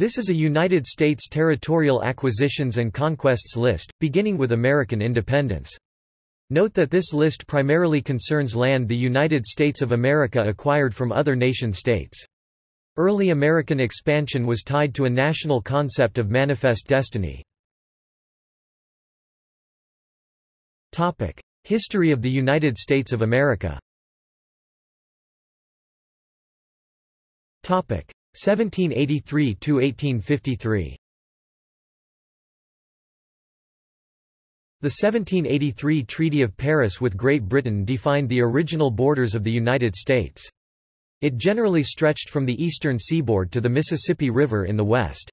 This is a United States territorial acquisitions and conquests list, beginning with American independence. Note that this list primarily concerns land the United States of America acquired from other nation-states. Early American expansion was tied to a national concept of manifest destiny. History of the United States of America 1783–1853 The 1783 Treaty of Paris with Great Britain defined the original borders of the United States. It generally stretched from the eastern seaboard to the Mississippi River in the west.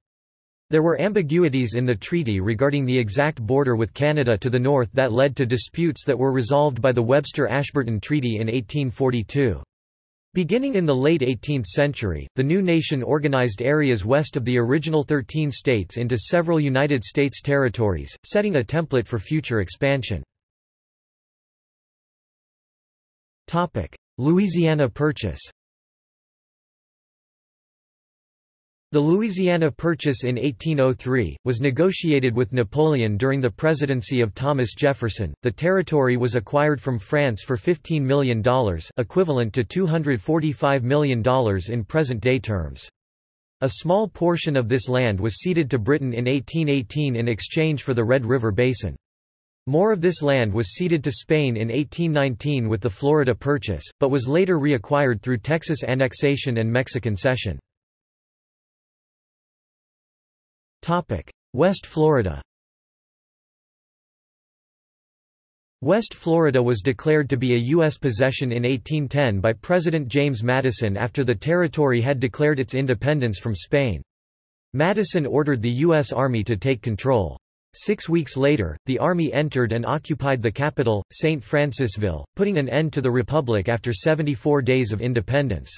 There were ambiguities in the treaty regarding the exact border with Canada to the north that led to disputes that were resolved by the Webster-Ashburton Treaty in 1842. Beginning in the late 18th century, the new nation organized areas west of the original 13 states into several United States territories, setting a template for future expansion. Louisiana Purchase The Louisiana Purchase in 1803 was negotiated with Napoleon during the presidency of Thomas Jefferson. The territory was acquired from France for $15 million, equivalent to $245 million in present-day terms. A small portion of this land was ceded to Britain in 1818 in exchange for the Red River Basin. More of this land was ceded to Spain in 1819 with the Florida Purchase, but was later reacquired through Texas annexation and Mexican cession. West Florida West Florida was declared to be a U.S. possession in 1810 by President James Madison after the territory had declared its independence from Spain. Madison ordered the U.S. Army to take control. Six weeks later, the Army entered and occupied the capital, St. Francisville, putting an end to the Republic after 74 days of independence.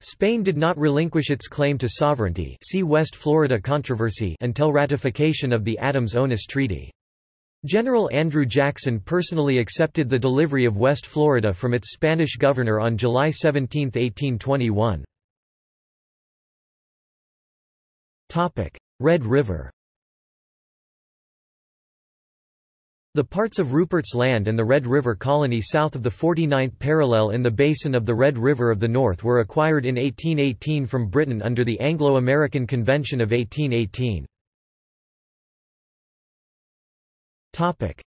Spain did not relinquish its claim to sovereignty see West Florida controversy until ratification of the Adams-Onis Treaty. General Andrew Jackson personally accepted the delivery of West Florida from its Spanish governor on July 17, 1821. Red River The parts of Rupert's Land and the Red River Colony south of the 49th parallel in the basin of the Red River of the North were acquired in 1818 from Britain under the Anglo-American Convention of 1818.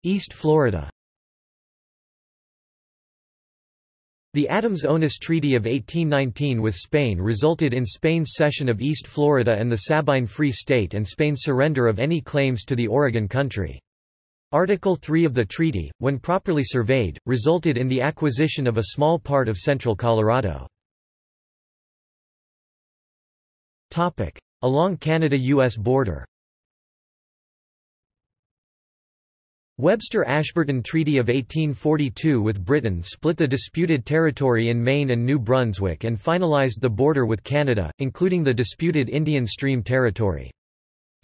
East Florida The Adams-Onis Treaty of 1819 with Spain resulted in Spain's cession of East Florida and the Sabine Free State and Spain's surrender of any claims to the Oregon Country. Article 3 of the treaty, when properly surveyed, resulted in the acquisition of a small part of central Colorado. Along Canada-U.S. border Webster-Ashburton Treaty of 1842 with Britain split the disputed territory in Maine and New Brunswick and finalized the border with Canada, including the disputed Indian Stream Territory.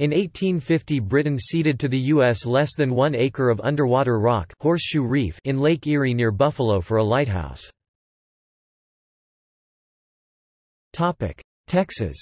In 1850 Britain ceded to the U.S. less than one acre of underwater rock Horseshoe Reef in Lake Erie near Buffalo for a lighthouse. Texas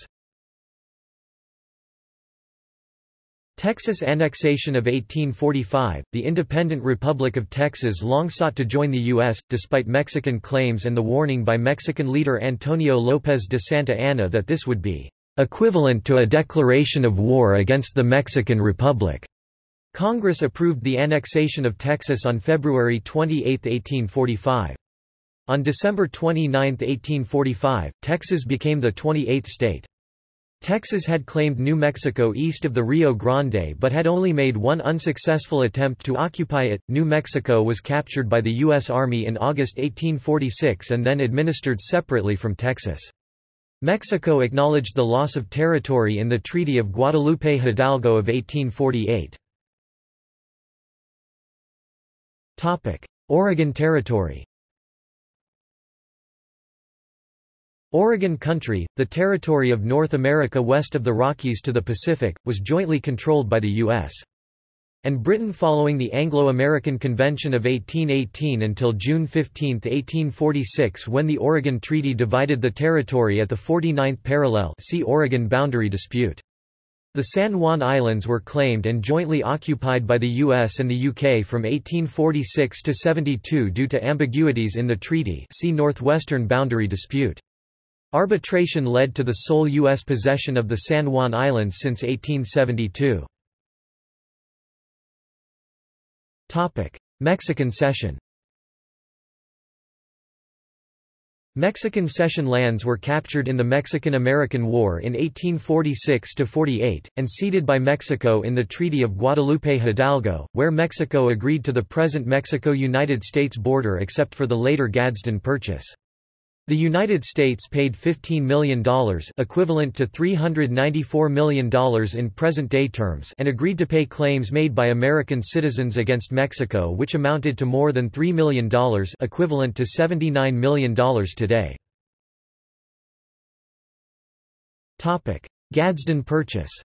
Texas annexation of 1845, the independent Republic of Texas long sought to join the U.S., despite Mexican claims and the warning by Mexican leader Antonio López de Santa Anna that this would be equivalent to a declaration of war against the Mexican Republic. Congress approved the annexation of Texas on February 28, 1845. On December 29, 1845, Texas became the 28th state. Texas had claimed New Mexico east of the Rio Grande but had only made one unsuccessful attempt to occupy it. New Mexico was captured by the U.S. Army in August 1846 and then administered separately from Texas. Mexico acknowledged the loss of territory in the Treaty of Guadalupe Hidalgo of 1848. Oregon Territory Oregon Country, the territory of North America west of the Rockies to the Pacific, was jointly controlled by the U.S. and Britain following the Anglo-American Convention of 1818 until June 15, 1846 when the Oregon Treaty divided the territory at the 49th parallel see Oregon boundary dispute. The San Juan Islands were claimed and jointly occupied by the US and the UK from 1846 to 72 due to ambiguities in the treaty see Northwestern boundary dispute. Arbitration led to the sole U.S. possession of the San Juan Islands since 1872. Mexican cession Mexican cession lands were captured in the Mexican–American War in 1846–48, and ceded by Mexico in the Treaty of Guadalupe-Hidalgo, where Mexico agreed to the present Mexico–United States border except for the later Gadsden Purchase. The United States paid $15 million equivalent to $394 million in present-day terms and agreed to pay claims made by American citizens against Mexico which amounted to more than $3 million equivalent to $79 million today. Gadsden Purchase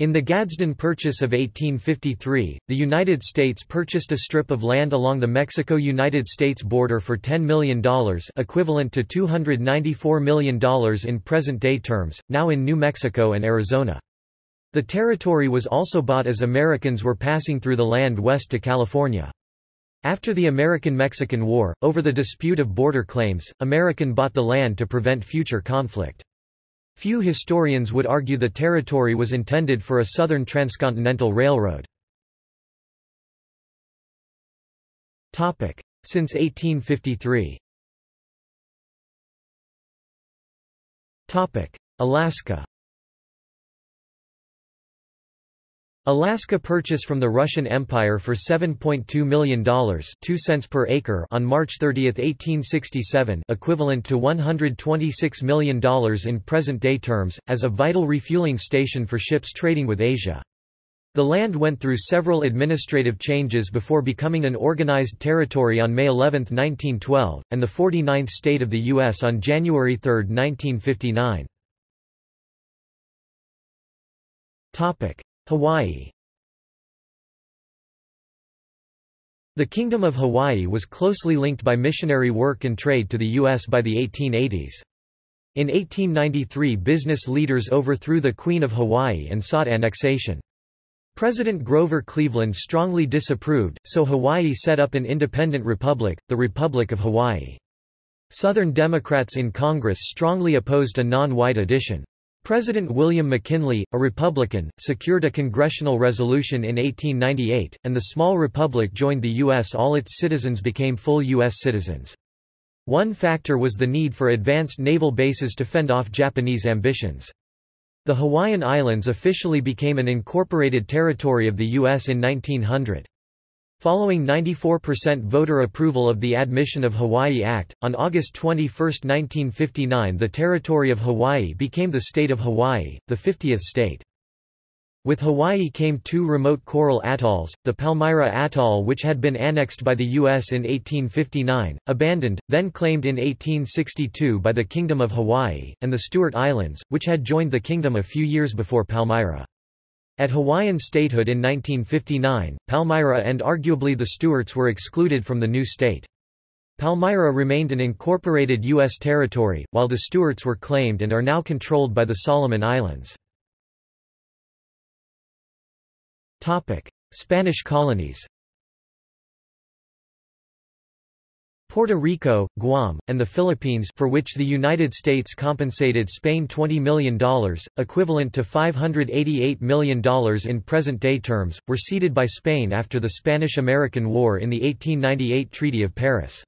In the Gadsden Purchase of 1853, the United States purchased a strip of land along the Mexico-United States border for $10 million equivalent to $294 million in present-day terms, now in New Mexico and Arizona. The territory was also bought as Americans were passing through the land west to California. After the American-Mexican War, over the dispute of border claims, American bought the land to prevent future conflict. Few historians would argue the territory was intended for a southern transcontinental railroad. Since 1853 Alaska Alaska purchase from the Russian Empire for $7.2 million 2 cents per acre on March 30, 1867 equivalent to $126 million in present-day terms, as a vital refueling station for ships trading with Asia. The land went through several administrative changes before becoming an organized territory on May 11, 1912, and the 49th state of the U.S. on January 3, 1959. Hawaii The Kingdom of Hawaii was closely linked by missionary work and trade to the U.S. by the 1880s. In 1893 business leaders overthrew the Queen of Hawaii and sought annexation. President Grover Cleveland strongly disapproved, so Hawaii set up an independent republic, the Republic of Hawaii. Southern Democrats in Congress strongly opposed a non-white addition. President William McKinley, a Republican, secured a congressional resolution in 1898, and the small republic joined the U.S. All its citizens became full U.S. citizens. One factor was the need for advanced naval bases to fend off Japanese ambitions. The Hawaiian Islands officially became an incorporated territory of the U.S. in 1900. Following 94% voter approval of the Admission of Hawaii Act, on August 21, 1959 the territory of Hawaii became the state of Hawaii, the 50th state. With Hawaii came two remote coral atolls, the Palmyra Atoll which had been annexed by the U.S. in 1859, abandoned, then claimed in 1862 by the Kingdom of Hawaii, and the Stewart Islands, which had joined the kingdom a few years before Palmyra. At Hawaiian statehood in 1959, Palmyra and arguably the Stewarts were excluded from the new state. Palmyra remained an incorporated U.S. territory, while the Stewarts were claimed and are now controlled by the Solomon Islands. Spanish colonies Puerto Rico, Guam, and the Philippines for which the United States compensated Spain $20 million, equivalent to $588 million in present-day terms, were ceded by Spain after the Spanish–American War in the 1898 Treaty of Paris.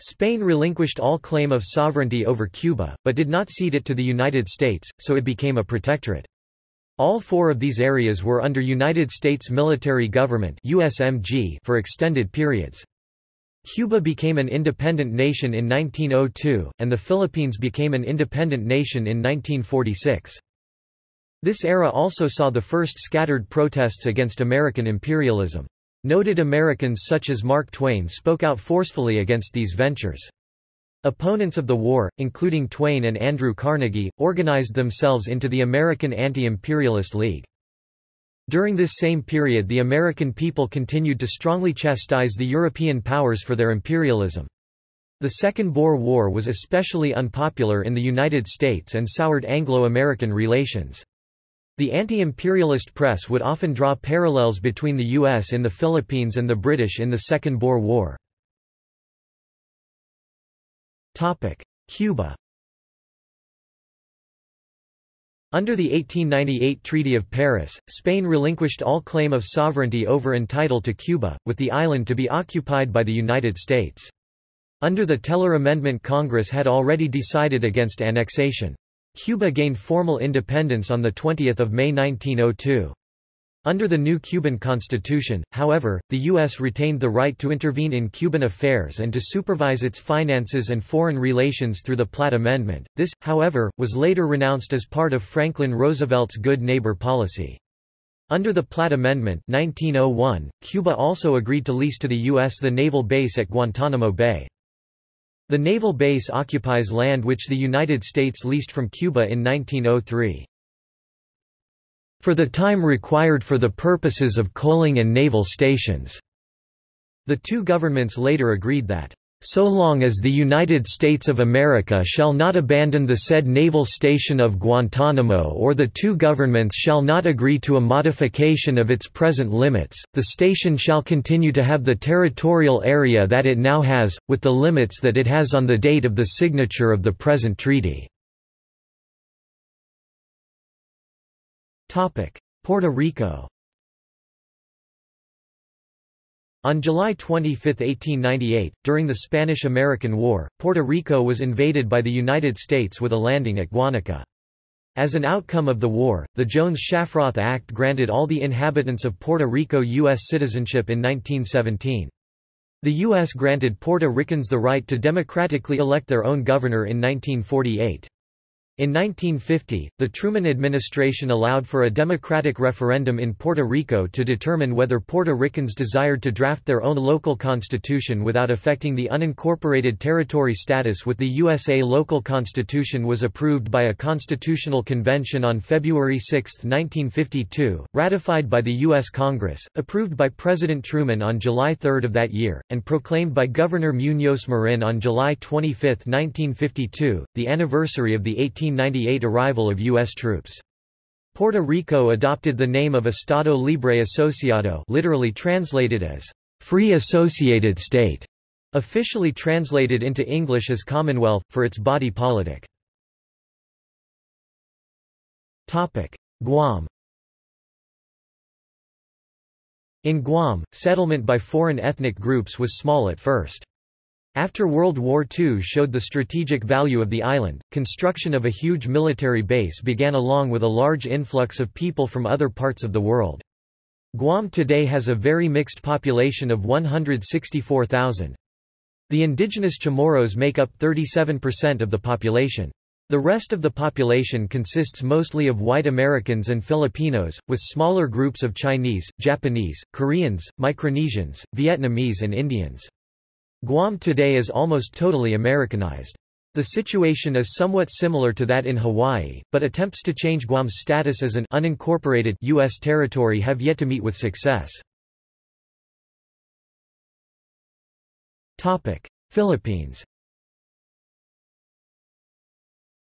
Spain relinquished all claim of sovereignty over Cuba, but did not cede it to the United States, so it became a protectorate. All four of these areas were under United States military government for extended periods. Cuba became an independent nation in 1902, and the Philippines became an independent nation in 1946. This era also saw the first scattered protests against American imperialism. Noted Americans such as Mark Twain spoke out forcefully against these ventures. Opponents of the war, including Twain and Andrew Carnegie, organized themselves into the American Anti-Imperialist League. During this same period the American people continued to strongly chastise the European powers for their imperialism. The Second Boer War was especially unpopular in the United States and soured Anglo-American relations. The anti-imperialist press would often draw parallels between the U.S. in the Philippines and the British in the Second Boer War. Cuba Under the 1898 Treaty of Paris, Spain relinquished all claim of sovereignty over and title to Cuba, with the island to be occupied by the United States. Under the Teller Amendment Congress had already decided against annexation. Cuba gained formal independence on 20 May 1902. Under the new Cuban constitution, however, the U.S. retained the right to intervene in Cuban affairs and to supervise its finances and foreign relations through the Platt Amendment. This, however, was later renounced as part of Franklin Roosevelt's Good Neighbor policy. Under the Platt Amendment 1901, Cuba also agreed to lease to the U.S. the naval base at Guantanamo Bay. The naval base occupies land which the United States leased from Cuba in 1903 for the time required for the purposes of coaling and naval stations. The two governments later agreed that so long as the United States of America shall not abandon the said naval station of Guantanamo or the two governments shall not agree to a modification of its present limits, the station shall continue to have the territorial area that it now has, with the limits that it has on the date of the signature of the present treaty. Puerto Rico On July 25, 1898, during the Spanish–American War, Puerto Rico was invaded by the United States with a landing at Guanica. As an outcome of the war, the Jones-Shafroth Act granted all the inhabitants of Puerto Rico U.S. citizenship in 1917. The U.S. granted Puerto Ricans the right to democratically elect their own governor in 1948. In 1950, the Truman administration allowed for a democratic referendum in Puerto Rico to determine whether Puerto Ricans desired to draft their own local constitution without affecting the unincorporated territory status with the USA local constitution was approved by a constitutional convention on February 6, 1952, ratified by the U.S. Congress, approved by President Truman on July 3 of that year, and proclaimed by Governor Muñoz Marin on July 25, 1952, the anniversary of the 18 1898 arrival of U.S. troops. Puerto Rico adopted the name of Estado Libre Asociado literally translated as Free Associated State, officially translated into English as Commonwealth, for its body politic. Guam In Guam, settlement by foreign ethnic groups was small at first. After World War II showed the strategic value of the island, construction of a huge military base began along with a large influx of people from other parts of the world. Guam today has a very mixed population of 164,000. The indigenous Chamorros make up 37% of the population. The rest of the population consists mostly of white Americans and Filipinos, with smaller groups of Chinese, Japanese, Koreans, Micronesians, Vietnamese and Indians. Guam today is almost totally Americanized. The situation is somewhat similar to that in Hawaii, but attempts to change Guam's status as an unincorporated U.S. territory have yet to meet with success. Philippines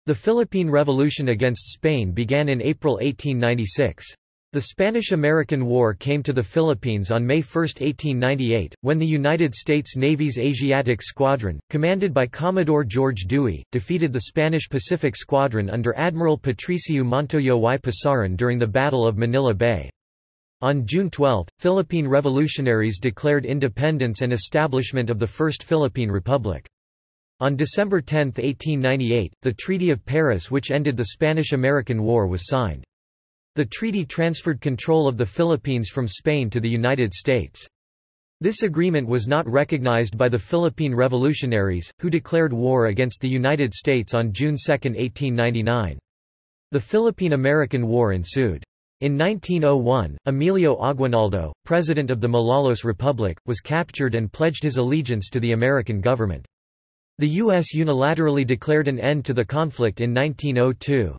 The Philippine Revolution against Spain began in April 1896. The Spanish–American War came to the Philippines on May 1, 1898, when the United States Navy's Asiatic Squadron, commanded by Commodore George Dewey, defeated the Spanish Pacific Squadron under Admiral Patricio Montojo y Pasarón during the Battle of Manila Bay. On June 12, Philippine revolutionaries declared independence and establishment of the First Philippine Republic. On December 10, 1898, the Treaty of Paris which ended the Spanish–American War was signed. The treaty transferred control of the Philippines from Spain to the United States. This agreement was not recognized by the Philippine revolutionaries, who declared war against the United States on June 2, 1899. The Philippine–American War ensued. In 1901, Emilio Aguinaldo, president of the Malolos Republic, was captured and pledged his allegiance to the American government. The U.S. unilaterally declared an end to the conflict in 1902.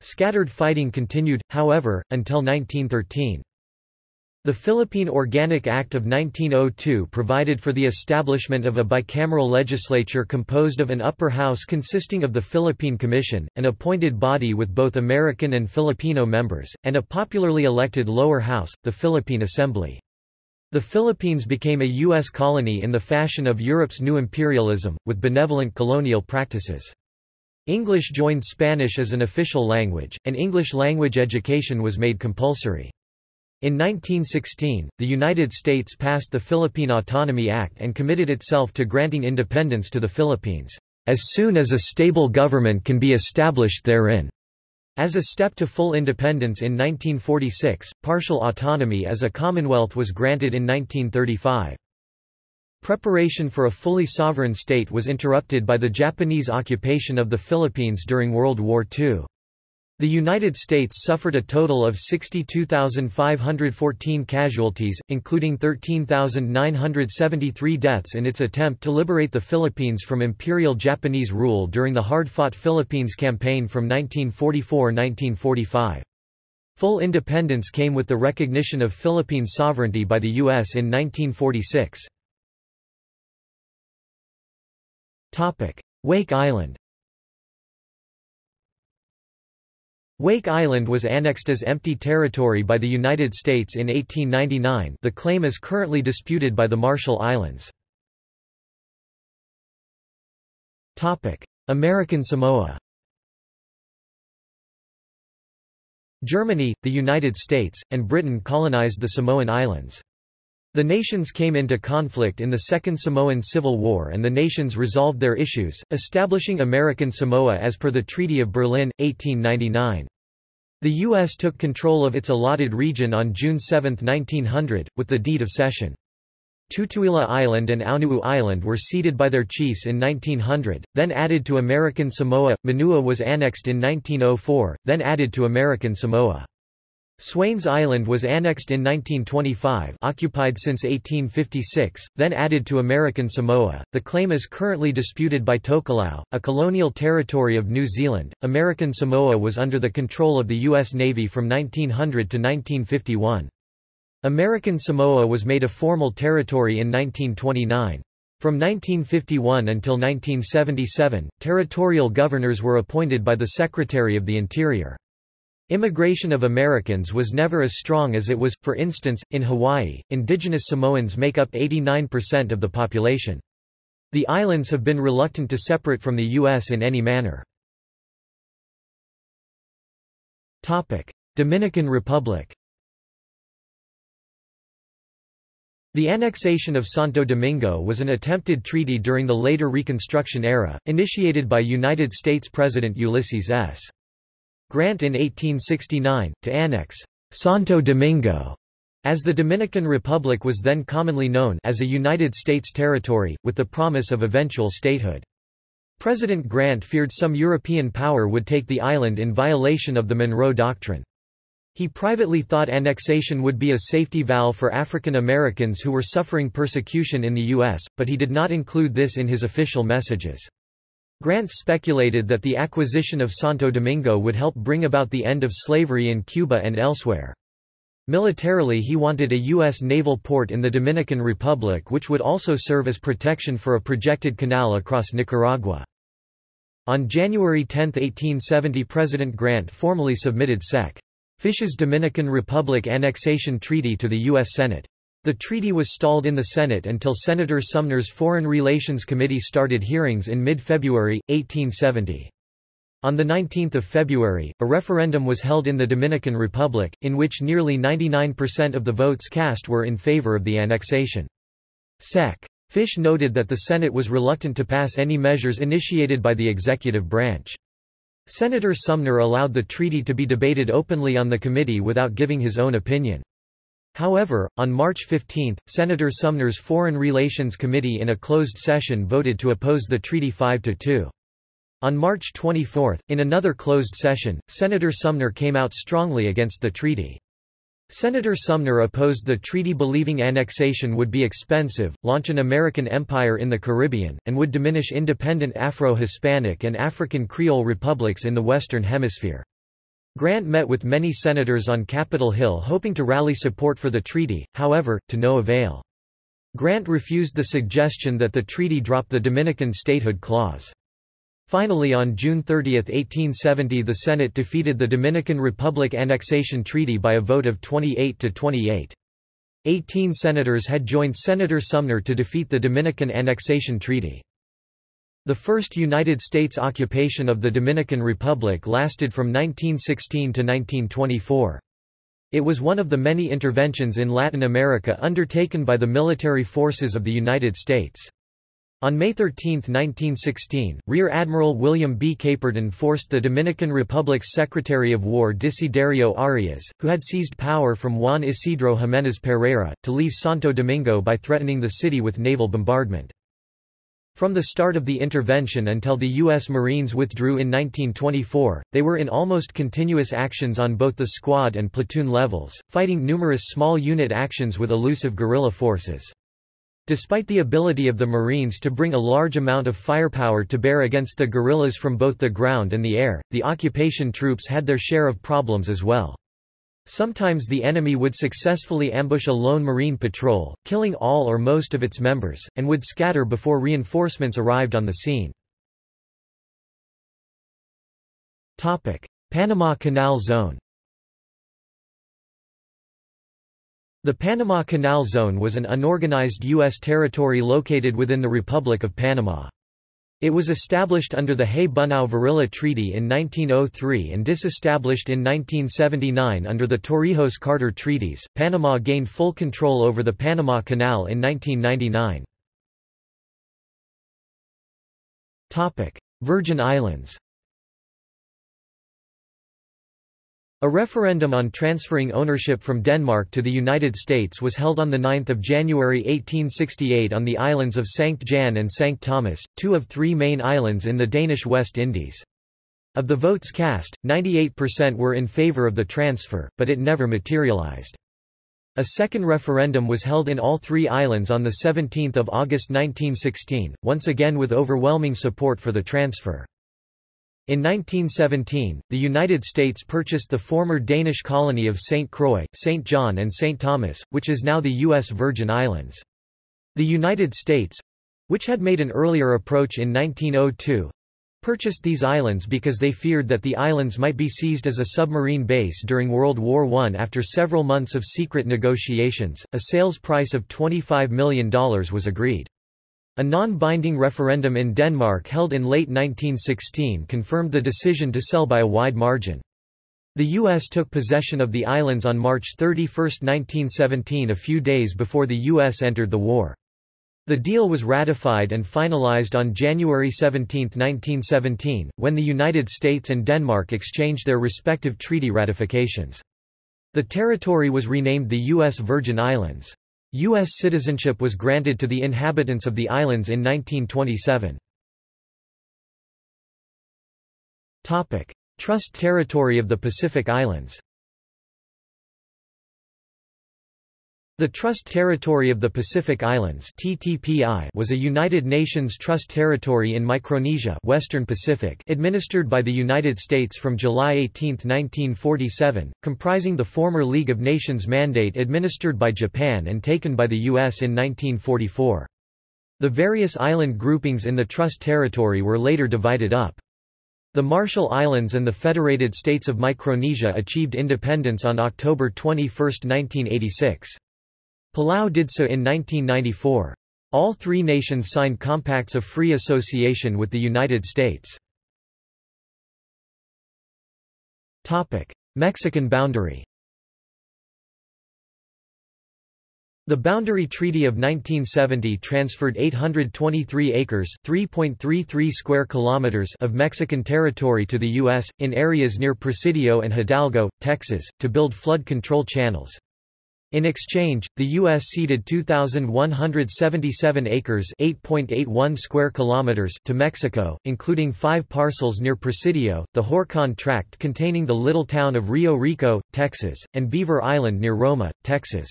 Scattered fighting continued, however, until 1913. The Philippine Organic Act of 1902 provided for the establishment of a bicameral legislature composed of an upper house consisting of the Philippine Commission, an appointed body with both American and Filipino members, and a popularly elected lower house, the Philippine Assembly. The Philippines became a U.S. colony in the fashion of Europe's new imperialism, with benevolent colonial practices. English joined Spanish as an official language, and English language education was made compulsory. In 1916, the United States passed the Philippine Autonomy Act and committed itself to granting independence to the Philippines, as soon as a stable government can be established therein. As a step to full independence in 1946, partial autonomy as a commonwealth was granted in 1935. Preparation for a fully sovereign state was interrupted by the Japanese occupation of the Philippines during World War II. The United States suffered a total of 62,514 casualties, including 13,973 deaths in its attempt to liberate the Philippines from Imperial Japanese rule during the hard-fought Philippines Campaign from 1944–1945. Full independence came with the recognition of Philippine sovereignty by the U.S. in 1946. Wake Island. Wake Island was annexed as empty territory by the United States in 1899 the claim is currently disputed by the Marshall Islands. American Samoa. Germany, the United States, and Britain colonized the Samoan Islands. The nations came into conflict in the Second Samoan Civil War and the nations resolved their issues, establishing American Samoa as per the Treaty of Berlin, 1899. The U.S. took control of its allotted region on June 7, 1900, with the Deed of Cession. Tutuila Island and Aunuu Island were ceded by their chiefs in 1900, then added to American Samoa. Manua was annexed in 1904, then added to American Samoa. Swains Island was annexed in 1925 occupied since 1856, then added to American Samoa. The claim is currently disputed by Tokelau, a colonial territory of New Zealand. American Samoa was under the control of the U.S. Navy from 1900 to 1951. American Samoa was made a formal territory in 1929. From 1951 until 1977, territorial governors were appointed by the Secretary of the Interior. Immigration of Americans was never as strong as it was, for instance, in Hawaii, indigenous Samoans make up 89% of the population. The islands have been reluctant to separate from the U.S. in any manner. Dominican Republic The annexation of Santo Domingo was an attempted treaty during the later Reconstruction era, initiated by United States President Ulysses S. Grant in 1869, to annex Santo Domingo as the Dominican Republic was then commonly known as a United States territory, with the promise of eventual statehood. President Grant feared some European power would take the island in violation of the Monroe Doctrine. He privately thought annexation would be a safety valve for African Americans who were suffering persecution in the U.S., but he did not include this in his official messages. Grant speculated that the acquisition of Santo Domingo would help bring about the end of slavery in Cuba and elsewhere. Militarily he wanted a U.S. naval port in the Dominican Republic which would also serve as protection for a projected canal across Nicaragua. On January 10, 1870 President Grant formally submitted Sec. Fish's Dominican Republic Annexation Treaty to the U.S. Senate. The treaty was stalled in the Senate until Senator Sumner's Foreign Relations Committee started hearings in mid-February, 1870. On 19 February, a referendum was held in the Dominican Republic, in which nearly 99% of the votes cast were in favor of the annexation. Sec. Fish noted that the Senate was reluctant to pass any measures initiated by the executive branch. Senator Sumner allowed the treaty to be debated openly on the committee without giving his own opinion. However, on March 15, Senator Sumner's Foreign Relations Committee in a closed session voted to oppose the treaty 5–2. On March 24, in another closed session, Senator Sumner came out strongly against the treaty. Senator Sumner opposed the treaty believing annexation would be expensive, launch an American empire in the Caribbean, and would diminish independent Afro-Hispanic and African Creole republics in the Western Hemisphere. Grant met with many senators on Capitol Hill hoping to rally support for the treaty, however, to no avail. Grant refused the suggestion that the treaty drop the Dominican statehood clause. Finally on June 30, 1870 the Senate defeated the Dominican Republic Annexation Treaty by a vote of 28 to 28. Eighteen senators had joined Senator Sumner to defeat the Dominican Annexation Treaty. The first United States occupation of the Dominican Republic lasted from 1916 to 1924. It was one of the many interventions in Latin America undertaken by the military forces of the United States. On May 13, 1916, Rear Admiral William B. Caperton forced the Dominican Republic's Secretary of War Desiderio Arias, who had seized power from Juan Isidro Jiménez Pereira, to leave Santo Domingo by threatening the city with naval bombardment. From the start of the intervention until the U.S. Marines withdrew in 1924, they were in almost continuous actions on both the squad and platoon levels, fighting numerous small unit actions with elusive guerrilla forces. Despite the ability of the Marines to bring a large amount of firepower to bear against the guerrillas from both the ground and the air, the occupation troops had their share of problems as well. Sometimes the enemy would successfully ambush a lone Marine patrol, killing all or most of its members, and would scatter before reinforcements arrived on the scene. Panama Canal Zone The Panama Canal Zone was an unorganized U.S. territory located within the Republic of Panama. It was established under the Hay-Bunau-Varilla Treaty in 1903 and disestablished in 1979 under the Torrijos-Carter Treaties. Panama gained full control over the Panama Canal in 1999. Topic: Virgin Islands. A referendum on transferring ownership from Denmark to the United States was held on 9 January 1868 on the islands of St. Jan and St. Thomas, two of three main islands in the Danish West Indies. Of the votes cast, 98% were in favour of the transfer, but it never materialised. A second referendum was held in all three islands on 17 August 1916, once again with overwhelming support for the transfer. In 1917, the United States purchased the former Danish colony of St. Croix, St. John and St. Thomas, which is now the U.S. Virgin Islands. The United States—which had made an earlier approach in 1902, purchased these islands because they feared that the islands might be seized as a submarine base during World War I. After several months of secret negotiations, a sales price of $25 million was agreed. A non-binding referendum in Denmark held in late 1916 confirmed the decision to sell by a wide margin. The U.S. took possession of the islands on March 31, 1917 a few days before the U.S. entered the war. The deal was ratified and finalized on January 17, 1917, when the United States and Denmark exchanged their respective treaty ratifications. The territory was renamed the U.S. Virgin Islands. U.S. citizenship was granted to the inhabitants of the islands in 1927. Trust territory of the Pacific Islands The Trust Territory of the Pacific Islands (TTPI) was a United Nations trust territory in Micronesia, Western Pacific, administered by the United States from July 18, 1947, comprising the former League of Nations mandate administered by Japan and taken by the US in 1944. The various island groupings in the trust territory were later divided up. The Marshall Islands and the Federated States of Micronesia achieved independence on October 21, 1986. Palau did so in 1994. All three nations signed compacts of free association with the United States. Mexican boundary The Boundary Treaty of 1970 transferred 823 acres (3.33 square kilometers) of Mexican territory to the U.S., in areas near Presidio and Hidalgo, Texas, to build flood control channels. In exchange, the U.S. ceded 2,177 acres (8.81 square kilometers) to Mexico, including five parcels near Presidio, the Horcon Tract containing the little town of Rio Rico, Texas, and Beaver Island near Roma, Texas.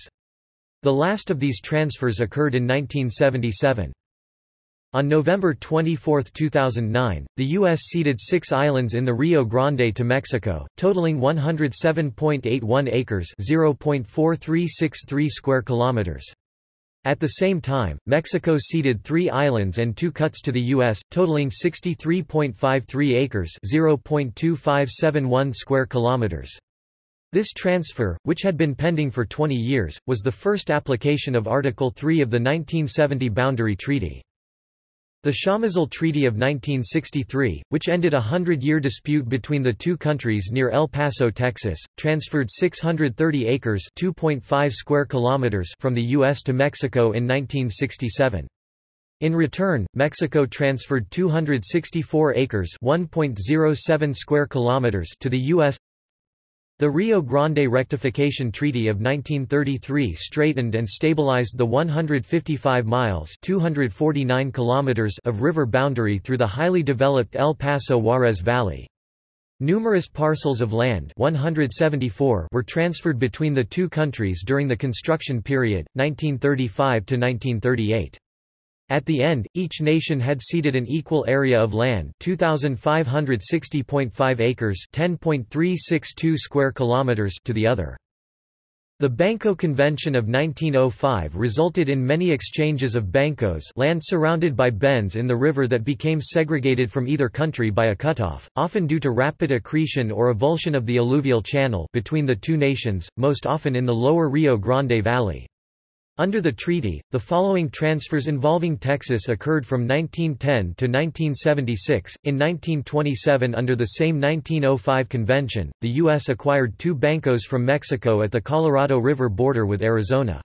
The last of these transfers occurred in 1977. On November 24, 2009, the U.S. ceded six islands in the Rio Grande to Mexico, totaling 107.81 acres (0.4363 square kilometers). At the same time, Mexico ceded three islands and two cuts to the U.S., totaling 63.53 acres (0.2571 square kilometers). This transfer, which had been pending for 20 years, was the first application of Article 3 of the 1970 Boundary Treaty. The Chamizal Treaty of 1963, which ended a hundred-year dispute between the two countries near El Paso, Texas, transferred 630 acres square kilometers from the U.S. to Mexico in 1967. In return, Mexico transferred 264 acres 1.07 square kilometers to the U.S. The Rio Grande Rectification Treaty of 1933 straightened and stabilized the 155 miles 249 kilometers of river boundary through the highly developed El Paso Juarez Valley. Numerous parcels of land 174 were transferred between the two countries during the construction period, 1935 to 1938. At the end, each nation had ceded an equal area of land 2560.5 acres 10.362 square kilometers to the other. The Banco Convention of 1905 resulted in many exchanges of bancos land surrounded by bends in the river that became segregated from either country by a cutoff, often due to rapid accretion or avulsion of the alluvial channel between the two nations, most often in the lower Rio Grande Valley. Under the treaty, the following transfers involving Texas occurred from 1910 to 1976. In 1927, under the same 1905 convention, the U.S. acquired two bancos from Mexico at the Colorado River border with Arizona.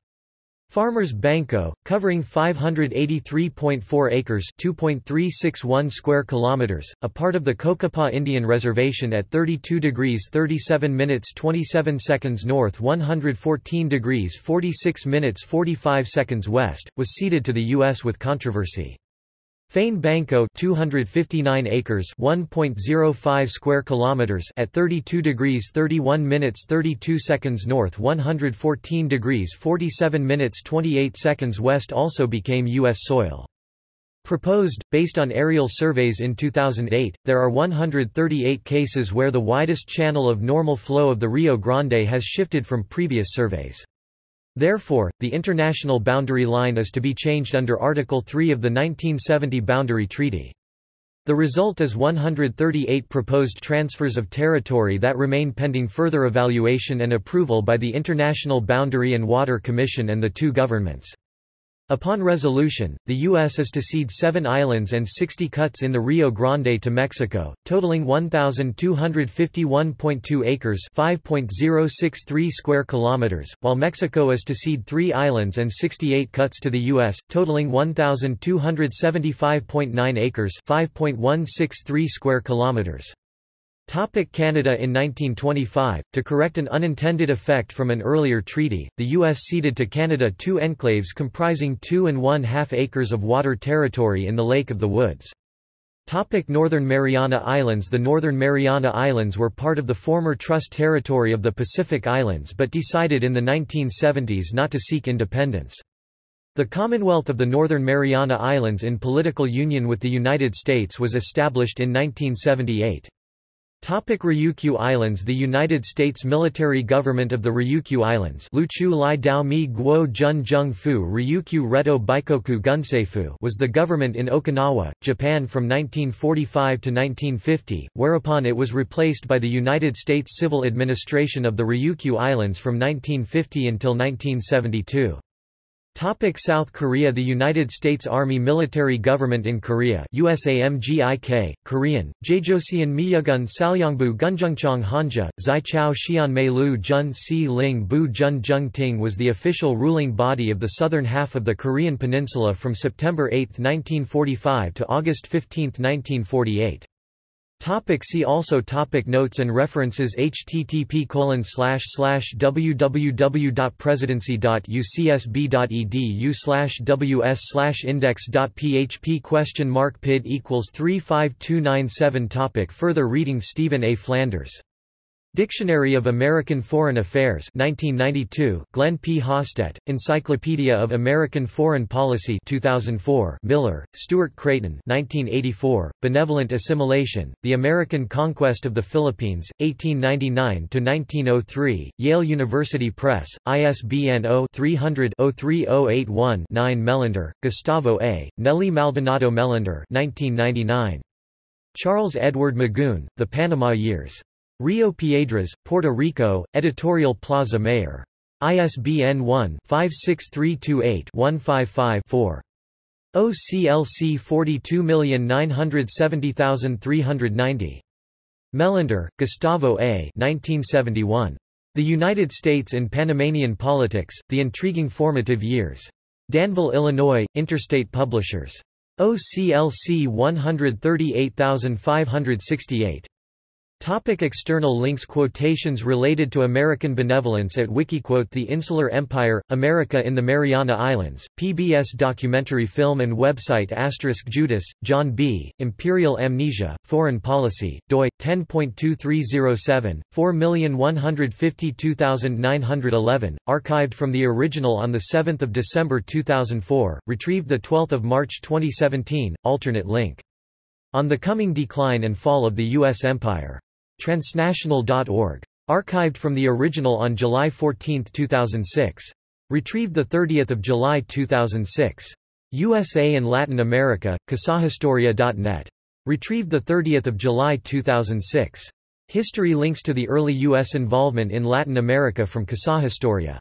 Farmers Banco, covering 583.4 acres (2.361 square kilometers), a part of the Cocopah Indian Reservation at 32 degrees 37 minutes 27 seconds north 114 degrees 46 minutes 45 seconds west, was ceded to the U.S. with controversy. Fane Banco 259 acres 1.05 square kilometers at 32 degrees 31 minutes 32 seconds north 114 degrees 47 minutes 28 seconds west also became U.S. soil. Proposed, based on aerial surveys in 2008, there are 138 cases where the widest channel of normal flow of the Rio Grande has shifted from previous surveys. Therefore, the international boundary line is to be changed under Article 3 of the 1970 Boundary Treaty. The result is 138 proposed transfers of territory that remain pending further evaluation and approval by the International Boundary and Water Commission and the two governments. Upon resolution, the U.S. is to cede seven islands and 60 cuts in the Rio Grande to Mexico, totaling 1,251.2 acres 5.063 square kilometers, while Mexico is to cede three islands and 68 cuts to the U.S., totaling 1,275.9 acres 5.163 square kilometers. Topic Canada In 1925, to correct an unintended effect from an earlier treaty, the U.S. ceded to Canada two enclaves comprising two and one-half acres of water territory in the Lake of the Woods. Topic Northern Mariana Islands The Northern Mariana Islands were part of the former Trust Territory of the Pacific Islands but decided in the 1970s not to seek independence. The Commonwealth of the Northern Mariana Islands in political union with the United States was established in 1978. Topic Ryukyu Islands The United States military government of the Ryukyu Islands Luchu Mi Guo Ryukyu Reto was the government in Okinawa, Japan from 1945 to 1950, whereupon it was replaced by the United States Civil Administration of the Ryukyu Islands from 1950 until 1972. Topic South Korea The United States Army military government in Korea USAMGIK, Korean, Jajoseon Miyugun Salyangbu Gunjungchong Hanja, Zai Chao Xian Lu Jun Si Ling Bu Jun Jung Ting was the official ruling body of the southern half of the Korean peninsula from September 8, 1945 to August 15, 1948. Topic see also topic Notes and references http www.presidency.ucsb.edu ws index.php question mark pid equals 35297 topic Further reading Stephen A. Flanders Dictionary of American Foreign Affairs 1992, Glenn P. Hastedt, Encyclopedia of American Foreign Policy 2004 Miller, Stuart Creighton 1984, Benevolent Assimilation, The American Conquest of the Philippines, 1899–1903, Yale University Press, ISBN 0-300-03081-9 Mellander, Gustavo A., Nelly Maldonado Mellander 1999. Charles Edward Magoon, The Panama Years. Rio Piedras, Puerto Rico, Editorial Plaza Mayor. ISBN 1-56328-155-4. OCLC 42970390. Mellander, Gustavo A. 1971. The United States in Panamanian Politics, The Intriguing Formative Years. Danville, Illinois, Interstate Publishers. OCLC 138568. Topic external links Quotations related to American benevolence at Wikiquote The Insular Empire, America in the Mariana Islands, PBS documentary film and website Asterisk Judis, John B., Imperial Amnesia, Foreign Policy, doi, 10.2307, 4152911, archived from the original on 7 December 2004, retrieved 12 March 2017, alternate link. On the Coming Decline and Fall of the U.S. Empire. Transnational.org. Archived from the original on July 14, 2006. Retrieved 30 July 2006. USA and Latin America, casahistoria.net. Retrieved 30 July 2006. History links to the early U.S. involvement in Latin America from Casahistoria.